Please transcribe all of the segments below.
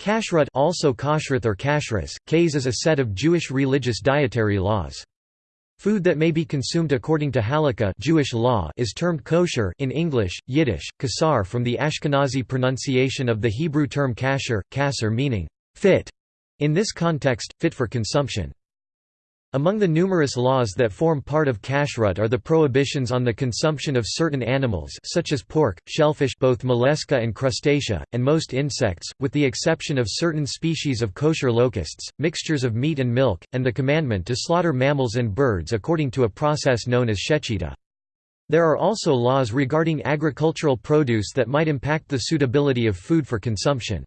Kashrut also kashrut or kashras, kays is a set of Jewish religious dietary laws. Food that may be consumed according to halakha Jewish law is termed kosher in English, Yiddish, kasar from the Ashkenazi pronunciation of the Hebrew term kasher, kasser meaning fit, in this context, fit for consumption. Among the numerous laws that form part of kashrut are the prohibitions on the consumption of certain animals such as pork, shellfish both mollusca and crustacea, and most insects, with the exception of certain species of kosher locusts, mixtures of meat and milk, and the commandment to slaughter mammals and birds according to a process known as shechita. There are also laws regarding agricultural produce that might impact the suitability of food for consumption.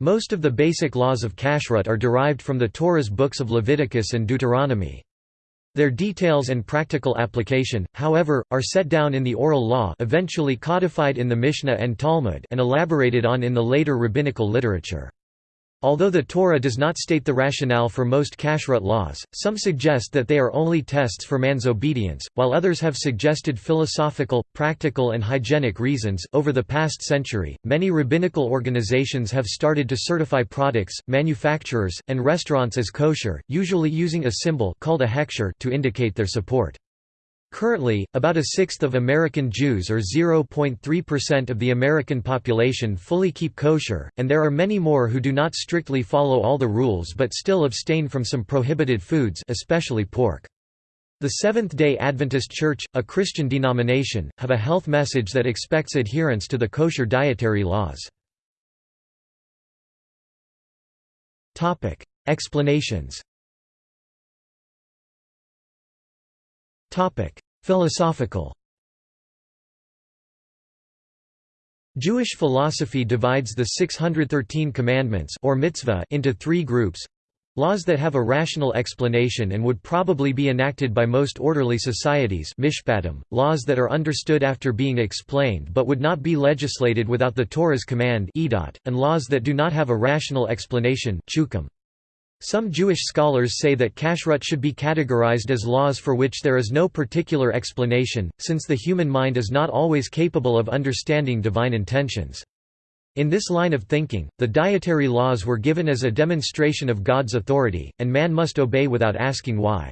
Most of the basic laws of kashrut are derived from the Torah's books of Leviticus and Deuteronomy. Their details and practical application, however, are set down in the oral law eventually codified in the Mishnah and Talmud and elaborated on in the later rabbinical literature. Although the Torah does not state the rationale for most kashrut laws, some suggest that they are only tests for man's obedience, while others have suggested philosophical, practical, and hygienic reasons. Over the past century, many rabbinical organizations have started to certify products, manufacturers, and restaurants as kosher, usually using a symbol called a to indicate their support. Currently, about a sixth of American Jews or 0.3% of the American population fully keep kosher, and there are many more who do not strictly follow all the rules but still abstain from some prohibited foods especially pork. The Seventh-day Adventist Church, a Christian denomination, have a health message that expects adherence to the kosher dietary laws. Explanations Philosophical Jewish philosophy divides the 613 commandments or mitzvah into three groups laws that have a rational explanation and would probably be enacted by most orderly societies mishpatim, laws that are understood after being explained but would not be legislated without the Torah's command edot, and laws that do not have a rational explanation chukim. Some Jewish scholars say that kashrut should be categorized as laws for which there is no particular explanation, since the human mind is not always capable of understanding divine intentions. In this line of thinking, the dietary laws were given as a demonstration of God's authority, and man must obey without asking why.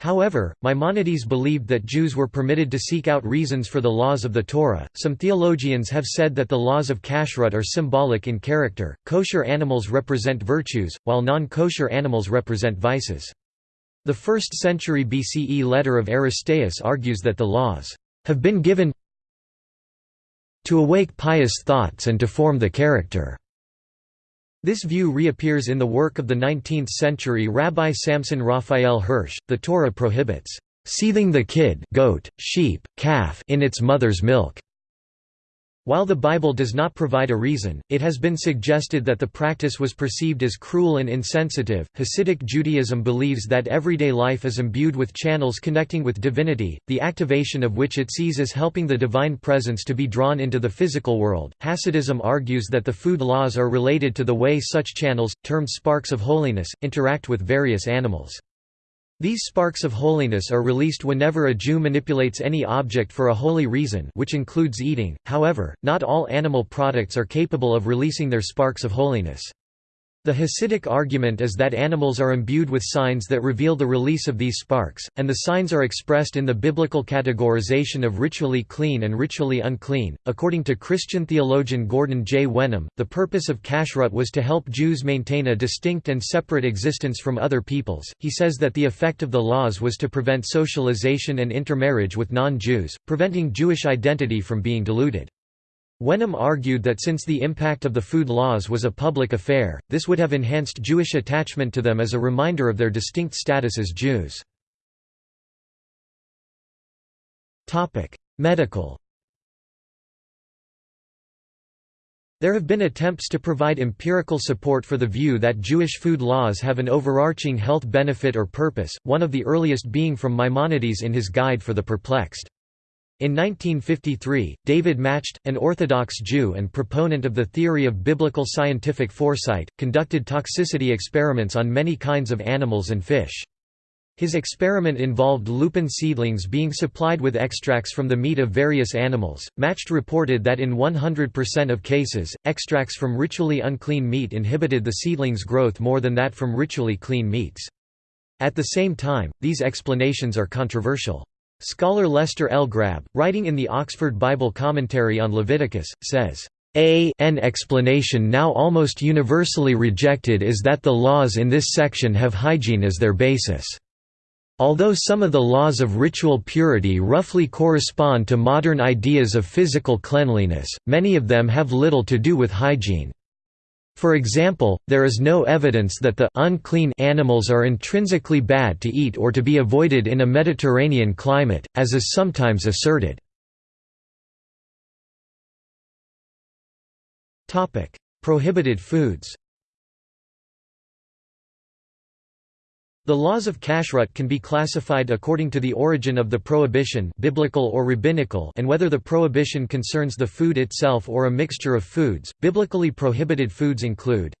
However, Maimonides believed that Jews were permitted to seek out reasons for the laws of the Torah. Some theologians have said that the laws of kashrut are symbolic in character. Kosher animals represent virtues, while non kosher animals represent vices. The 1st century BCE letter of Aristeas argues that the laws have been given to awake pious thoughts and to form the character this view reappears in the work of the 19th-century Rabbi Samson Raphael Hirsch. The Torah prohibits seething the kid goat, sheep, calf in its mother's milk. While the Bible does not provide a reason, it has been suggested that the practice was perceived as cruel and insensitive. Hasidic Judaism believes that everyday life is imbued with channels connecting with divinity, the activation of which it sees as helping the divine presence to be drawn into the physical world. Hasidism argues that the food laws are related to the way such channels, termed sparks of holiness, interact with various animals. These sparks of holiness are released whenever a Jew manipulates any object for a holy reason which includes eating, however, not all animal products are capable of releasing their sparks of holiness. The Hasidic argument is that animals are imbued with signs that reveal the release of these sparks, and the signs are expressed in the biblical categorization of ritually clean and ritually unclean. According to Christian theologian Gordon J. Wenham, the purpose of kashrut was to help Jews maintain a distinct and separate existence from other peoples. He says that the effect of the laws was to prevent socialization and intermarriage with non Jews, preventing Jewish identity from being diluted. Wenham argued that since the impact of the food laws was a public affair, this would have enhanced Jewish attachment to them as a reminder of their distinct status as Jews. Medical There have been attempts to provide empirical support for the view that Jewish food laws have an overarching health benefit or purpose, one of the earliest being from Maimonides in his Guide for the Perplexed. In 1953, David Macht, an Orthodox Jew and proponent of the theory of biblical scientific foresight, conducted toxicity experiments on many kinds of animals and fish. His experiment involved lupin seedlings being supplied with extracts from the meat of various animals. Macht reported that in 100% of cases, extracts from ritually unclean meat inhibited the seedlings' growth more than that from ritually clean meats. At the same time, these explanations are controversial. Scholar Lester L. Grabbe, writing in the Oxford Bible Commentary on Leviticus, says, a a n explanation now almost universally rejected is that the laws in this section have hygiene as their basis. Although some of the laws of ritual purity roughly correspond to modern ideas of physical cleanliness, many of them have little to do with hygiene. For example, there is no evidence that the unclean animals are intrinsically bad to eat or to be avoided in a Mediterranean climate, as is sometimes asserted. Prohibited foods The laws of kashrut can be classified according to the origin of the prohibition biblical or rabbinical and whether the prohibition concerns the food itself or a mixture of foods. Biblically prohibited foods include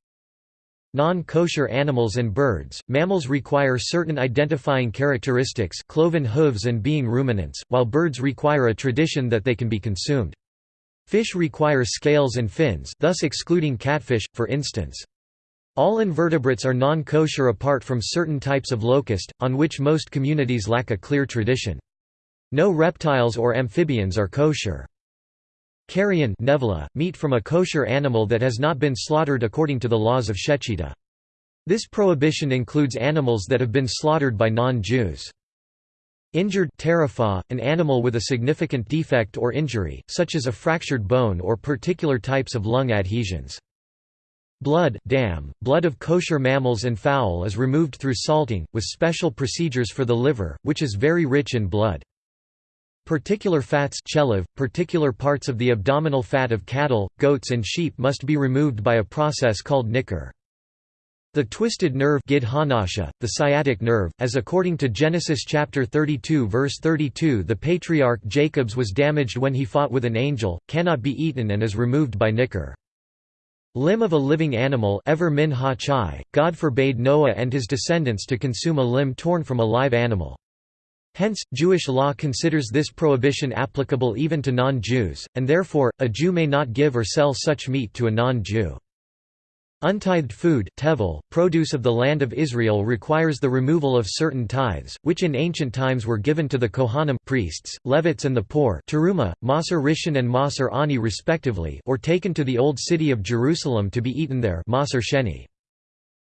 Non-kosher animals and birds. Mammals require certain identifying characteristics cloven hooves and being ruminants, while birds require a tradition that they can be consumed. Fish require scales and fins thus excluding catfish, for instance. All invertebrates are non-kosher apart from certain types of locust, on which most communities lack a clear tradition. No reptiles or amphibians are kosher. Carrion nevela, meat from a kosher animal that has not been slaughtered according to the laws of Shechita. This prohibition includes animals that have been slaughtered by non-Jews. Injured terephah, an animal with a significant defect or injury, such as a fractured bone or particular types of lung adhesions. Blood dam, blood of kosher mammals and fowl is removed through salting, with special procedures for the liver, which is very rich in blood. Particular fats chelav, particular parts of the abdominal fat of cattle, goats and sheep must be removed by a process called nikkur. The twisted nerve the sciatic nerve, as according to Genesis chapter 32 verse 32 the patriarch Jacob's was damaged when he fought with an angel, cannot be eaten and is removed by nikkur. Limb of a living animal ever min ha chai, God forbade Noah and his descendants to consume a limb torn from a live animal. Hence, Jewish law considers this prohibition applicable even to non-Jews, and therefore, a Jew may not give or sell such meat to a non-Jew. Untithed food tevel, produce of the land of Israel requires the removal of certain tithes, which in ancient times were given to the Kohanim priests, Levites and the poor teruma, Maser Rishon and Maser Ani respectively or taken to the Old City of Jerusalem to be eaten there Maser Sheni.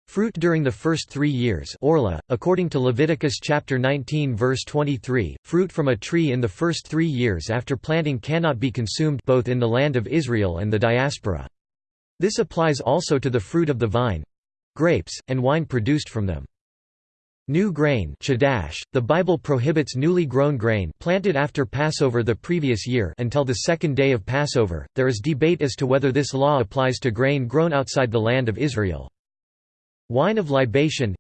Fruit during the first three years orla, according to Leviticus chapter 19 verse 23, fruit from a tree in the first three years after planting cannot be consumed both in the land of Israel and the diaspora. This applies also to the fruit of the vine—grapes, and wine produced from them. New grain chadash, the Bible prohibits newly grown grain planted after Passover the previous year until the second day of Passover. There is debate as to whether this law applies to grain grown outside the land of Israel. Wine of libation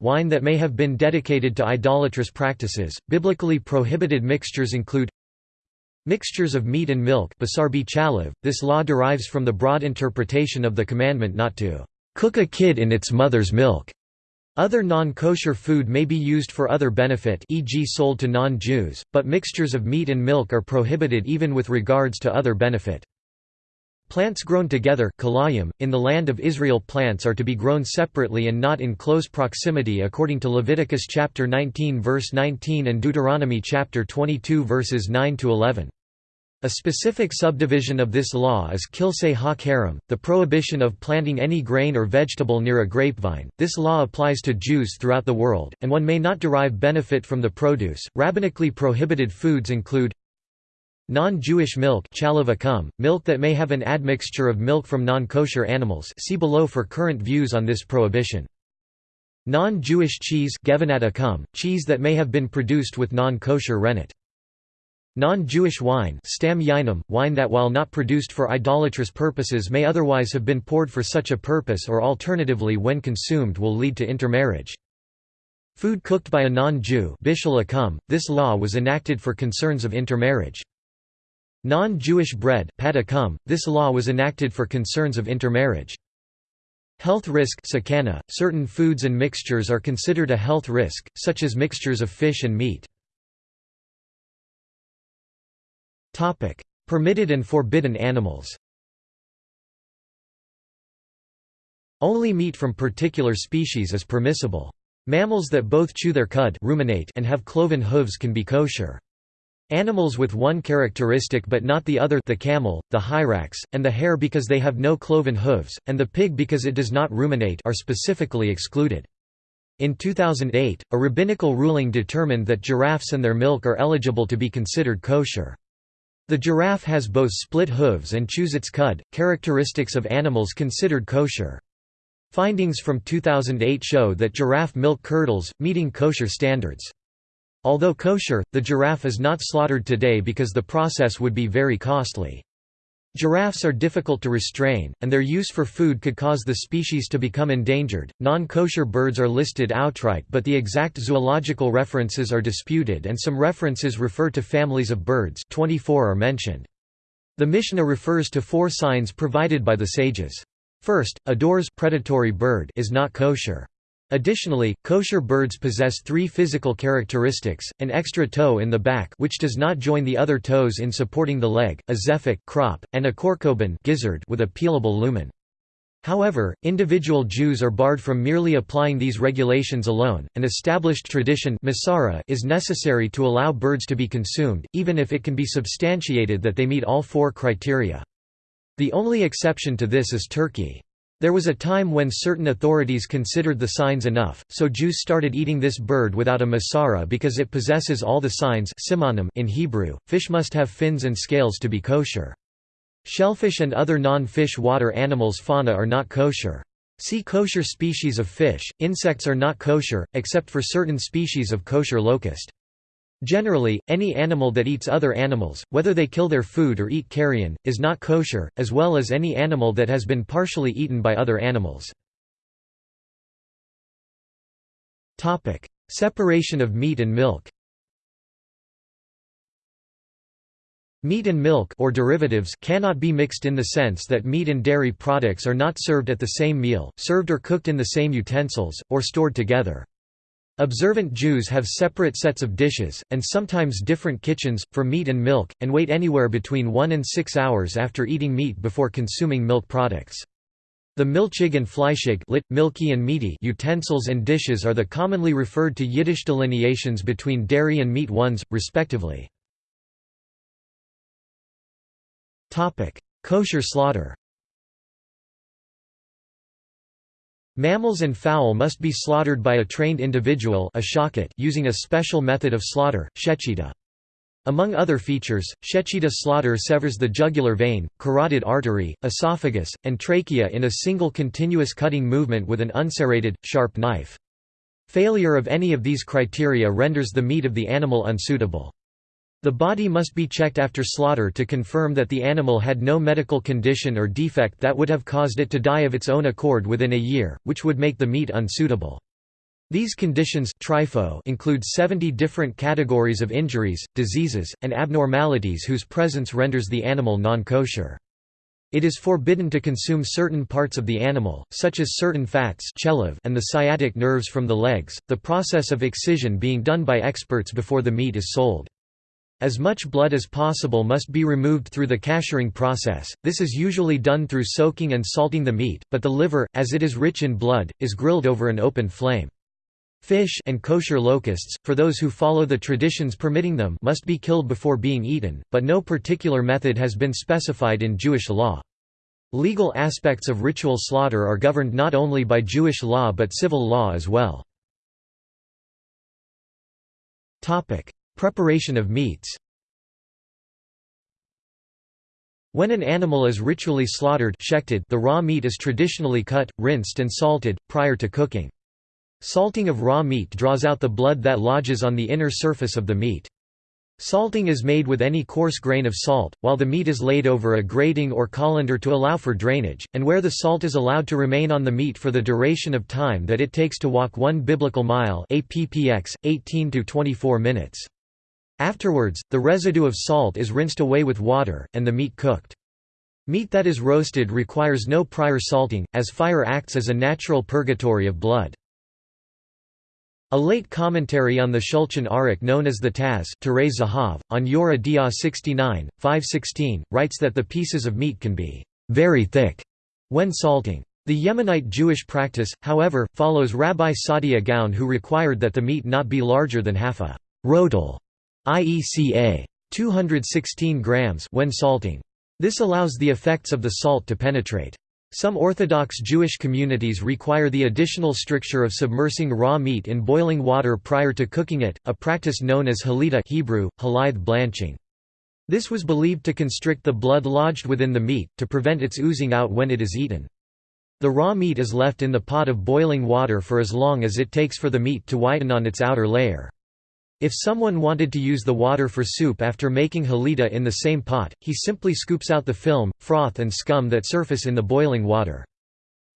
wine that may have been dedicated to idolatrous practices. Biblically prohibited mixtures include Mixtures of meat and milk this law derives from the broad interpretation of the commandment not to cook a kid in its mother's milk. Other non-kosher food may be used for other benefit e.g. sold to non-Jews, but mixtures of meat and milk are prohibited even with regards to other benefit. Plants grown together in the land of Israel plants are to be grown separately and not in close proximity according to Leviticus chapter 19 verse 19 and Deuteronomy chapter 22 verses 9 to 11. A specific subdivision of this law is kilsei ha-karam, the prohibition of planting any grain or vegetable near a grapevine. This law applies to Jews throughout the world, and one may not derive benefit from the produce. Rabbinically prohibited foods include non-Jewish milk, milk that may have an admixture of milk from non-kosher animals. See below for current views on this prohibition. Non-Jewish cheese, cheese that may have been produced with non-kosher rennet. Non-Jewish wine wine that while not produced for idolatrous purposes may otherwise have been poured for such a purpose or alternatively when consumed will lead to intermarriage. Food cooked by a non-Jew this law was enacted for concerns of intermarriage. Non-Jewish bread this law was enacted for concerns of intermarriage. Health risk sakana. Certain foods and mixtures are considered a health risk, such as mixtures of fish and meat. Permitted and forbidden animals Only meat from particular species is permissible. Mammals that both chew their cud ruminate and have cloven hooves can be kosher. Animals with one characteristic but not the other the camel, the hyrax, and the hare because they have no cloven hooves, and the pig because it does not ruminate are specifically excluded. In 2008, a rabbinical ruling determined that giraffes and their milk are eligible to be considered kosher. The giraffe has both split hooves and chews its cud, characteristics of animals considered kosher. Findings from 2008 show that giraffe milk curdles, meeting kosher standards. Although kosher, the giraffe is not slaughtered today because the process would be very costly. Giraffes are difficult to restrain, and their use for food could cause the species to become endangered. Non kosher birds are listed outright, but the exact zoological references are disputed, and some references refer to families of birds. 24 are mentioned. The Mishnah refers to four signs provided by the sages. First, a door's predatory bird is not kosher. Additionally, kosher birds possess three physical characteristics, an extra toe in the back which does not join the other toes in supporting the leg, a zephik crop, and a korkoban gizzard with a peelable lumen. However, individual Jews are barred from merely applying these regulations alone. An established tradition is necessary to allow birds to be consumed, even if it can be substantiated that they meet all four criteria. The only exception to this is Turkey. There was a time when certain authorities considered the signs enough, so Jews started eating this bird without a masorah because it possesses all the signs in Hebrew. Fish must have fins and scales to be kosher. Shellfish and other non-fish water animals fauna are not kosher. See kosher species of fish. Insects are not kosher, except for certain species of kosher locust. Generally, any animal that eats other animals, whether they kill their food or eat carrion, is not kosher, as well as any animal that has been partially eaten by other animals. Separation of meat and milk Meat and milk or derivatives cannot be mixed in the sense that meat and dairy products are not served at the same meal, served or cooked in the same utensils, or stored together. Observant Jews have separate sets of dishes, and sometimes different kitchens, for meat and milk, and wait anywhere between one and six hours after eating meat before consuming milk products. The milchig and fleischig lit, milky and meaty utensils and dishes are the commonly referred to Yiddish delineations between dairy and meat ones, respectively. Kosher slaughter Mammals and fowl must be slaughtered by a trained individual a using a special method of slaughter, shechita. Among other features, shechita slaughter severs the jugular vein, carotid artery, esophagus, and trachea in a single continuous cutting movement with an unserrated, sharp knife. Failure of any of these criteria renders the meat of the animal unsuitable. The body must be checked after slaughter to confirm that the animal had no medical condition or defect that would have caused it to die of its own accord within a year, which would make the meat unsuitable. These conditions include 70 different categories of injuries, diseases, and abnormalities whose presence renders the animal non-kosher. It is forbidden to consume certain parts of the animal, such as certain fats and the sciatic nerves from the legs, the process of excision being done by experts before the meat is sold. As much blood as possible must be removed through the kashering process, this is usually done through soaking and salting the meat, but the liver, as it is rich in blood, is grilled over an open flame. Fish and kosher locusts, for those who follow the traditions permitting them must be killed before being eaten, but no particular method has been specified in Jewish law. Legal aspects of ritual slaughter are governed not only by Jewish law but civil law as well. Preparation of meats When an animal is ritually slaughtered the raw meat is traditionally cut, rinsed and salted, prior to cooking. Salting of raw meat draws out the blood that lodges on the inner surface of the meat. Salting is made with any coarse grain of salt, while the meat is laid over a grating or colander to allow for drainage, and where the salt is allowed to remain on the meat for the duration of time that it takes to walk one biblical mile APPX, 18 to 24 minutes. Afterwards, the residue of salt is rinsed away with water, and the meat cooked. Meat that is roasted requires no prior salting, as fire acts as a natural purgatory of blood. A late commentary on the Shulchan Aruch known as the Taz on Yoreh De'ah 69, 516, writes that the pieces of meat can be very thick when salting. The Yemenite Jewish practice, however, follows Rabbi Saadia Gaon who required that the meat not be larger than half a rodel, i.e. ca. 216 grams when salting. This allows the effects of the salt to penetrate. Some Orthodox Jewish communities require the additional stricture of submersing raw meat in boiling water prior to cooking it, a practice known as halita Hebrew, halith blanching. This was believed to constrict the blood lodged within the meat, to prevent its oozing out when it is eaten. The raw meat is left in the pot of boiling water for as long as it takes for the meat to whiten on its outer layer. If someone wanted to use the water for soup after making halita in the same pot, he simply scoops out the film, froth and scum that surface in the boiling water.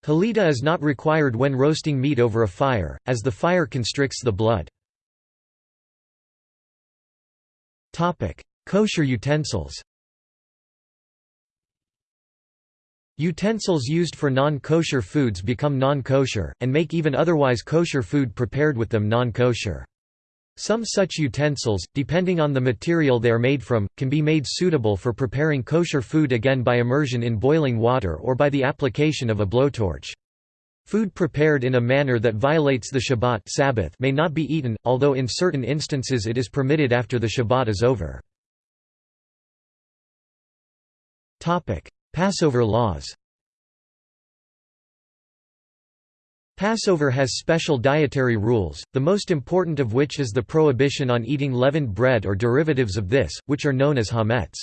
Halita is not required when roasting meat over a fire, as the fire constricts the blood. Kosher utensils Utensils used for non-kosher foods become non-kosher, and make even otherwise kosher food prepared with them non-kosher. Some such utensils, depending on the material they are made from, can be made suitable for preparing kosher food again by immersion in boiling water or by the application of a blowtorch. Food prepared in a manner that violates the Shabbat Sabbath may not be eaten, although in certain instances it is permitted after the Shabbat is over. Passover laws Passover has special dietary rules, the most important of which is the prohibition on eating leavened bread or derivatives of this, which are known as hametz.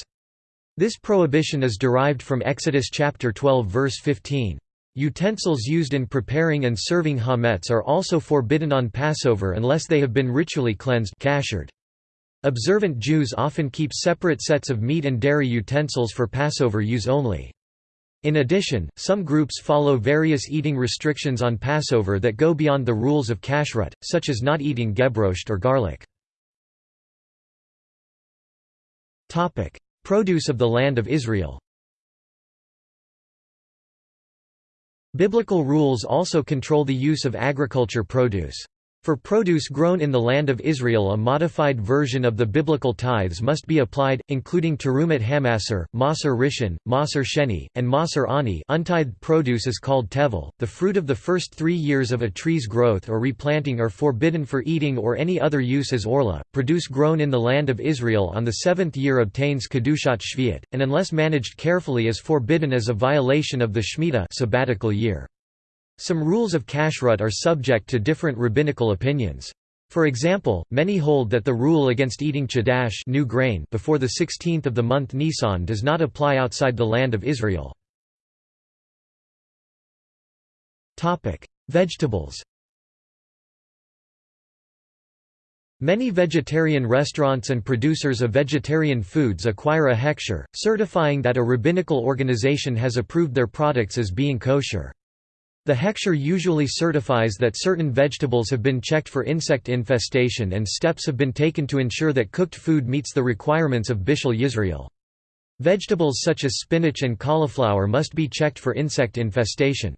This prohibition is derived from Exodus chapter 12 verse 15. Utensils used in preparing and serving hametz are also forbidden on Passover unless they have been ritually cleansed kashered. Observant Jews often keep separate sets of meat and dairy utensils for Passover use only. In addition, some groups follow various eating restrictions on Passover that go beyond the rules of kashrut, such as not eating gebrochts or garlic. Produce of the Land of Israel Biblical rules also control the use of agriculture produce. For produce grown in the land of Israel a modified version of the biblical tithes must be applied, including terumat hamasar, maser rishon, maser sheni, and maser ani untithed produce is called tevel. The fruit of the first three years of a tree's growth or replanting are forbidden for eating or any other use as orla. Produce grown in the land of Israel on the seventh year obtains kedushat shviat, and unless managed carefully is forbidden as a violation of the Shemitah sabbatical year. Some rules of kashrut are subject to different rabbinical opinions. For example, many hold that the rule against eating chadash new grain before the 16th of the month Nisan does not apply outside the land of Israel. Vegetables Many vegetarian restaurants and producers of vegetarian foods acquire a hechsher, certifying that a rabbinical organization has approved their products as being kosher. The hechsher usually certifies that certain vegetables have been checked for insect infestation and steps have been taken to ensure that cooked food meets the requirements of Bishul Yisrael. Vegetables such as spinach and cauliflower must be checked for insect infestation.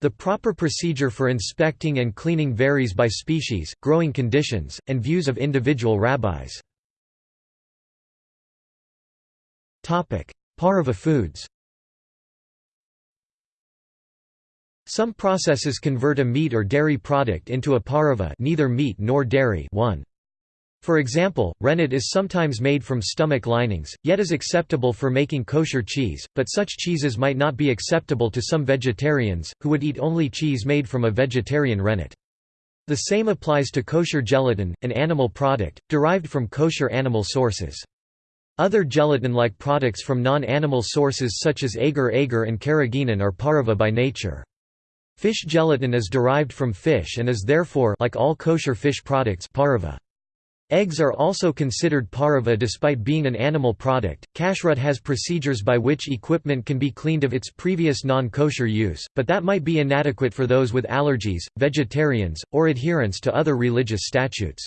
The proper procedure for inspecting and cleaning varies by species, growing conditions, and views of individual rabbis. Pareve foods Some processes convert a meat or dairy product into a pareve neither meat nor dairy one. For example, rennet is sometimes made from stomach linings, yet is acceptable for making kosher cheese, but such cheeses might not be acceptable to some vegetarians, who would eat only cheese made from a vegetarian rennet. The same applies to kosher gelatin, an animal product, derived from kosher animal sources. Other gelatin-like products from non-animal sources such as agar agar and carrageenan are pareve by nature. Fish gelatin is derived from fish and is therefore like all kosher fish products pareve. Eggs are also considered pareve despite being an animal product. Kashrut has procedures by which equipment can be cleaned of its previous non-kosher use, but that might be inadequate for those with allergies, vegetarians, or adherence to other religious statutes.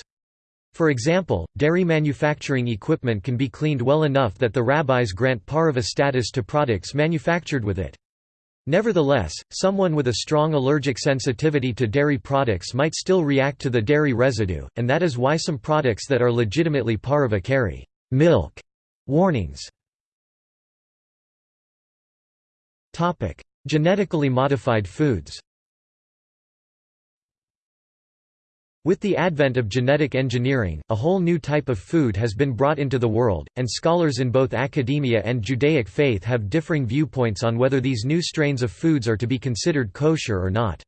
For example, dairy manufacturing equipment can be cleaned well enough that the rabbis grant pareve status to products manufactured with it. Nevertheless, someone with a strong allergic sensitivity to dairy products might still react to the dairy residue, and that is why some products that are legitimately pareve carry milk warnings. Genetically modified foods With the advent of genetic engineering, a whole new type of food has been brought into the world, and scholars in both academia and Judaic faith have differing viewpoints on whether these new strains of foods are to be considered kosher or not.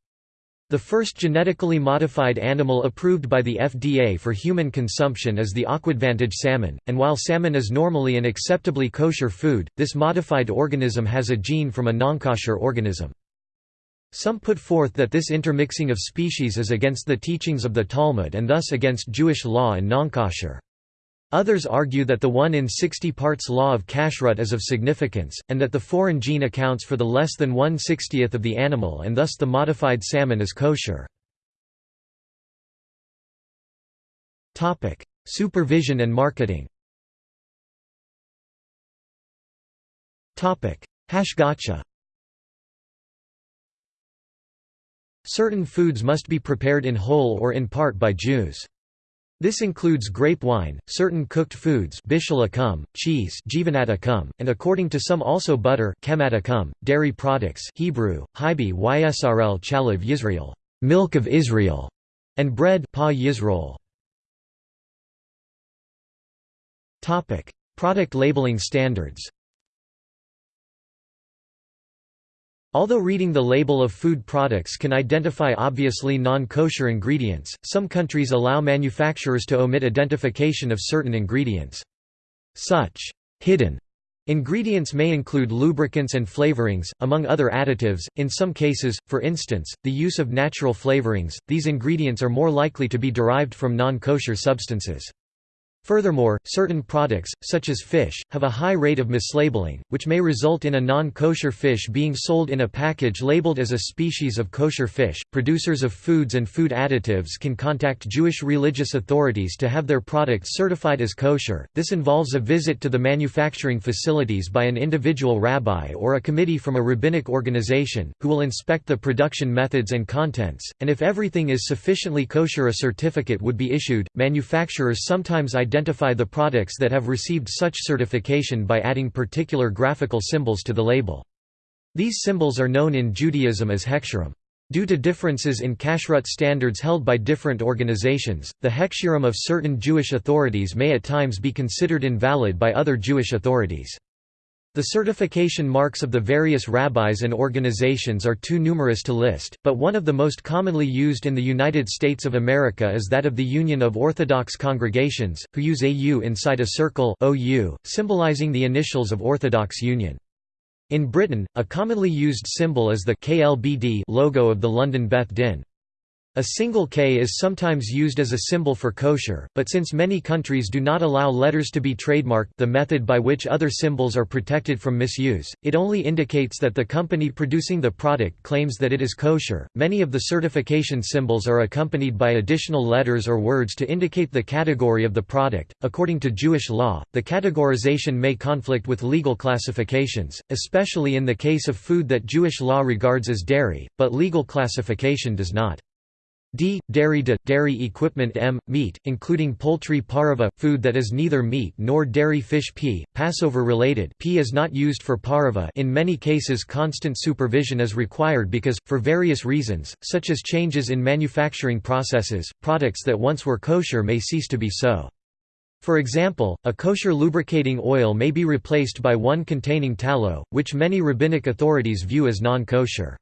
The first genetically modified animal approved by the FDA for human consumption is the AquAdvantage salmon, and while salmon is normally an acceptably kosher food, this modified organism has a gene from a non-kosher organism. Some put forth that this intermixing of species is against the teachings of the Talmud and thus against Jewish law and nonkosher. Others argue that the 1 in 60 parts law of kashrut is of significance, and that the foreign gene accounts for the less than 1 60th of the animal and thus the modified salmon is kosher. Supervision and marketing Hashgacha Certain foods must be prepared in whole or in part by Jews. This includes grape wine, certain cooked foods cheese and according to some also butter dairy products Hebrew, Hibi Ysrl Chalav Yisrael milk of Israel", and bread pa Yisrael. Product labeling standards Although reading the label of food products can identify obviously non-kosher ingredients, some countries allow manufacturers to omit identification of certain ingredients. Such hidden Ingredients may include lubricants and flavorings, among other additives. In some cases, for instance, the use of natural flavorings, these ingredients are more likely to be derived from non kosher substances. Furthermore, certain products, such as fish, have a high rate of mislabeling, which may result in a non-kosher fish being sold in a package labeled as a species of kosher fish. Producers of foods and food additives can contact Jewish religious authorities to have their products certified as kosher. This involves a visit to the manufacturing facilities by an individual rabbi or a committee from a rabbinic organization, who will inspect the production methods and contents, and if everything is sufficiently kosher a certificate would be issued. Manufacturers sometimes identify the products that have received such certification by adding particular graphical symbols to the label. These symbols are known in Judaism as hechsherim. Due to differences in kashrut standards held by different organizations, the hechsherim of certain Jewish authorities may at times be considered invalid by other Jewish authorities. The certification marks of the various rabbis and organizations are too numerous to list, but one of the most commonly used in the United States of America is that of the Union of Orthodox Congregations, who use a U inside a circle OU, symbolizing the initials of Orthodox Union. In Britain, a commonly used symbol is the KLBD logo of the London Beth Din. A single K is sometimes used as a symbol for kosher, but since many countries do not allow letters to be trademarked the method by which other symbols are protected from misuse, it only indicates that the company producing the product claims that it is kosher. Many of the certification symbols are accompanied by additional letters or words to indicate the category of the product. According to Jewish law, the categorization may conflict with legal classifications, especially in the case of food that Jewish law regards as dairy, but legal classification does not. D. Dairy dairy equipment M. Meat, including poultry parva, food that is neither meat nor dairy fish P. Passover related P is not used for parva in many cases constant supervision is required because, for various reasons, such as changes in manufacturing processes, products that once were kosher may cease to be so. For example, a kosher lubricating oil may be replaced by one containing tallow, which many rabbinic authorities view as non-kosher.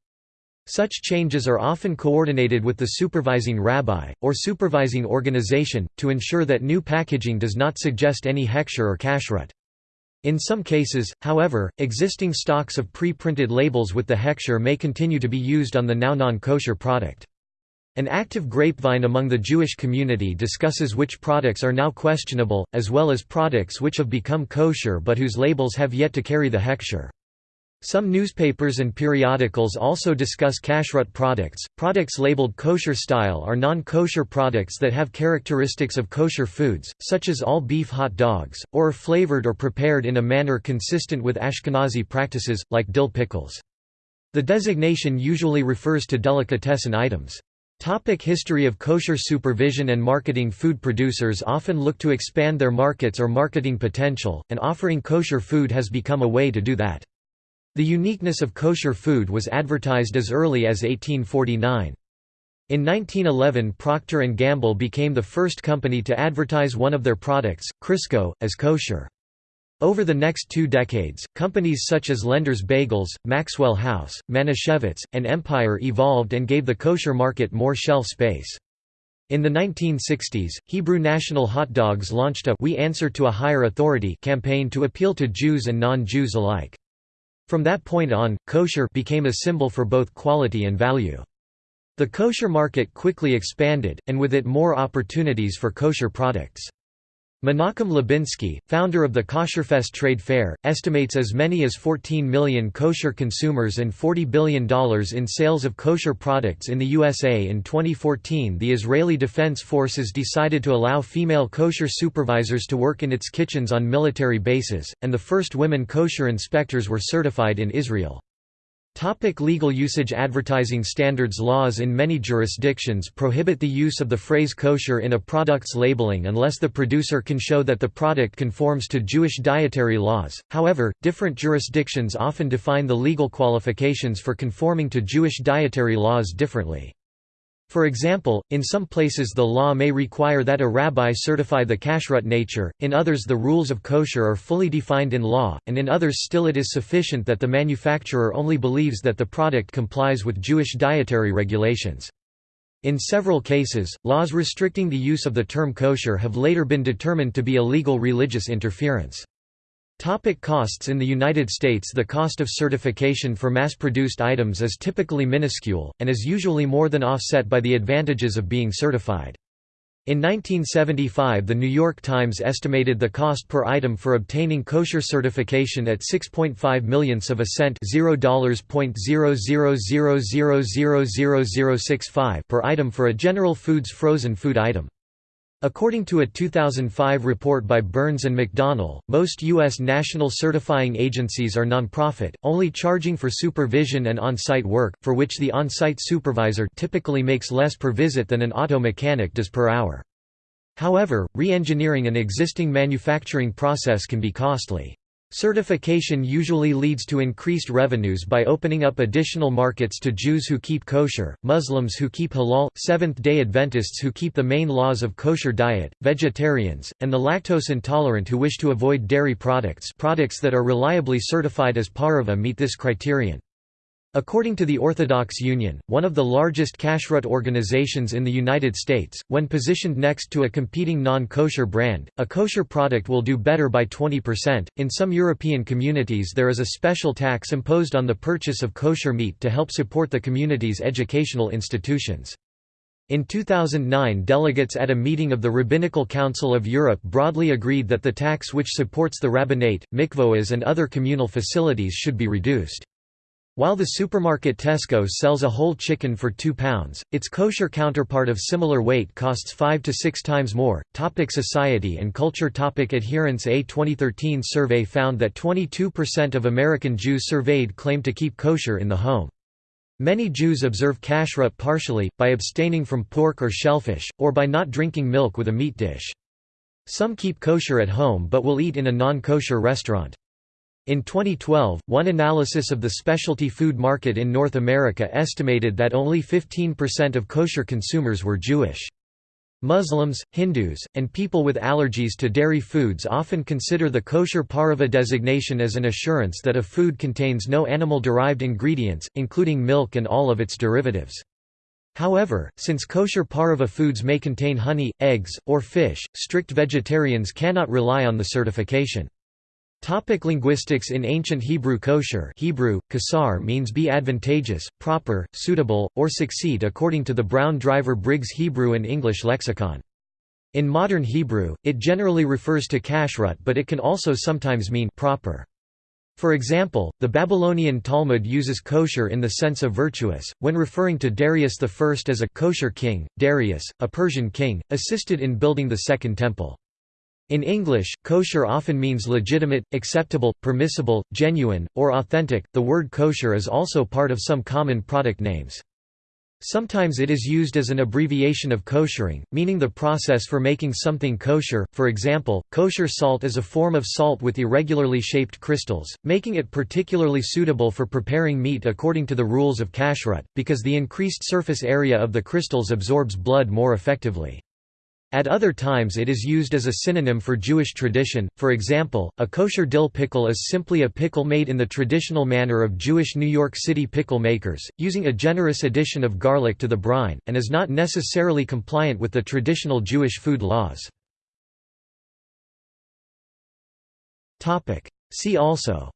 Such changes are often coordinated with the supervising rabbi, or supervising organization, to ensure that new packaging does not suggest any hechsher or kashrut. In some cases, however, existing stocks of pre-printed labels with the hechsher may continue to be used on the now non-kosher product. An active grapevine among the Jewish community discusses which products are now questionable, as well as products which have become kosher but whose labels have yet to carry the hechsher. Some newspapers and periodicals also discuss kashrut products. Products labeled kosher style are non kosher products that have characteristics of kosher foods, such as all beef hot dogs, or are flavored or prepared in a manner consistent with Ashkenazi practices, like dill pickles. The designation usually refers to delicatessen items. Topic history of kosher supervision and marketing Food producers often look to expand their markets or marketing potential, and offering kosher food has become a way to do that. The uniqueness of kosher food was advertised as early as 1849. In 1911 Procter & Gamble became the first company to advertise one of their products, Crisco, as kosher. Over the next two decades, companies such as Lender's Bagels, Maxwell House, Manischewitz, and Empire evolved and gave the kosher market more shelf space. In the 1960s, Hebrew National Hot Dogs launched a We Answer to a Higher Authority campaign to appeal to Jews and non-Jews alike. From that point on, kosher became a symbol for both quality and value. The kosher market quickly expanded, and with it more opportunities for kosher products. Menachem Lubinsky, founder of the Kosherfest trade fair, estimates as many as 14 million kosher consumers and $40 billion in sales of kosher products in the USA. In 2014, the Israeli Defense Forces decided to allow female kosher supervisors to work in its kitchens on military bases, and the first women kosher inspectors were certified in Israel. Topic legal usage Advertising standards Laws in many jurisdictions prohibit the use of the phrase kosher in a product's labeling unless the producer can show that the product conforms to Jewish dietary laws, however, different jurisdictions often define the legal qualifications for conforming to Jewish dietary laws differently. For example, in some places the law may require that a rabbi certify the kashrut nature, in others the rules of kosher are fully defined in law, and in others still it is sufficient that the manufacturer only believes that the product complies with Jewish dietary regulations. In several cases, laws restricting the use of the term kosher have later been determined to be illegal religious interference. Topic costs In the United States the cost of certification for mass-produced items is typically minuscule, and is usually more than offset by the advantages of being certified. In 1975 The New York Times estimated the cost per item for obtaining kosher certification at 6.5 millionths of a cent per item for a General Foods frozen food item. According to a 2005 report by Burns and McDonnell, most U.S. national certifying agencies are nonprofit, only charging for supervision and on-site work, for which the on-site supervisor typically makes less per visit than an auto mechanic does per hour. However, re-engineering an existing manufacturing process can be costly. Certification usually leads to increased revenues by opening up additional markets to Jews who keep kosher, Muslims who keep halal, Seventh-day Adventists who keep the main laws of kosher diet, vegetarians, and the lactose intolerant who wish to avoid dairy products products that are reliably certified as pareve meet this criterion. According to the Orthodox Union, one of the largest kashrut organizations in the United States, when positioned next to a competing non-kosher brand, a kosher product will do better by 20%. In some European communities there is a special tax imposed on the purchase of kosher meat to help support the community's educational institutions. In 2009 delegates at a meeting of the Rabbinical Council of Europe broadly agreed that the tax which supports the rabbinate, mikvaot and other communal facilities should be reduced. While the supermarket Tesco sells a whole chicken for £2, its kosher counterpart of similar weight costs 5 to 6 times more. Topic society and culture Topic Adherence A 2013 survey found that 22% of American Jews surveyed claim to keep kosher in the home. Many Jews observe kashrut partially, by abstaining from pork or shellfish, or by not drinking milk with a meat dish. Some keep kosher at home but will eat in a non-kosher restaurant. In 2012, one analysis of the specialty food market in North America estimated that only 15% of kosher consumers were Jewish. Muslims, Hindus, and people with allergies to dairy foods often consider the kosher pareve designation as an assurance that a food contains no animal-derived ingredients, including milk and all of its derivatives. However, since kosher pareve foods may contain honey, eggs, or fish, strict vegetarians cannot rely on the certification. Topic linguistics In ancient Hebrew kosher Hebrew, kasar means be advantageous, proper, suitable, or succeed according to the Brown Driver Briggs Hebrew and English lexicon. In modern Hebrew, it generally refers to kashrut but it can also sometimes mean proper. For example, the Babylonian Talmud uses kosher in the sense of virtuous, when referring to Darius I as a kosher king. Darius, a Persian king, assisted in building the Second Temple. In English, kosher often means legitimate, acceptable, permissible, genuine, or authentic. The word kosher is also part of some common product names. Sometimes it is used as an abbreviation of koshering, meaning the process for making something kosher. For example, kosher salt is a form of salt with irregularly shaped crystals, making it particularly suitable for preparing meat according to the rules of kashrut, because the increased surface area of the crystals absorbs blood more effectively. At other times it is used as a synonym for Jewish tradition, for example, a kosher dill pickle is simply a pickle made in the traditional manner of Jewish New York City pickle makers, using a generous addition of garlic to the brine, and is not necessarily compliant with the traditional Jewish food laws. See also.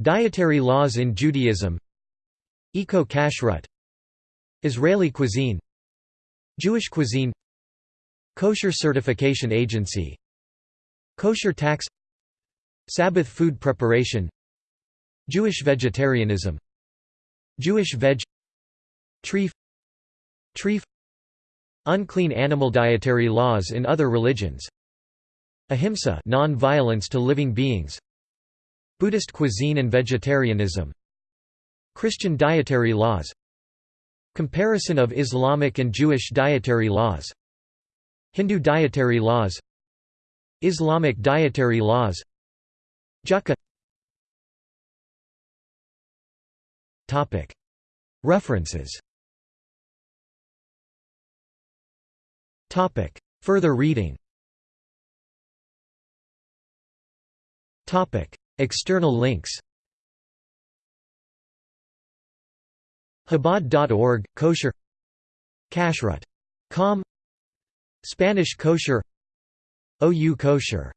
Dietary laws in Judaism. Eco-kashrut Israeli cuisine Jewish cuisine Kosher Certification Agency Kosher tax Sabbath food preparation Jewish vegetarianism Jewish veg Treif Treif Unclean animal dietary laws in other religions Ahimsa non-violence to living beings Buddhist cuisine and vegetarianism Christian dietary laws Comparison of Islamic and Jewish dietary laws. Hindu dietary laws. Islamic dietary laws. Jhatka. References. Further reading. External links Chabad.org, kosher Kashrut. Com Spanish kosher OU kosher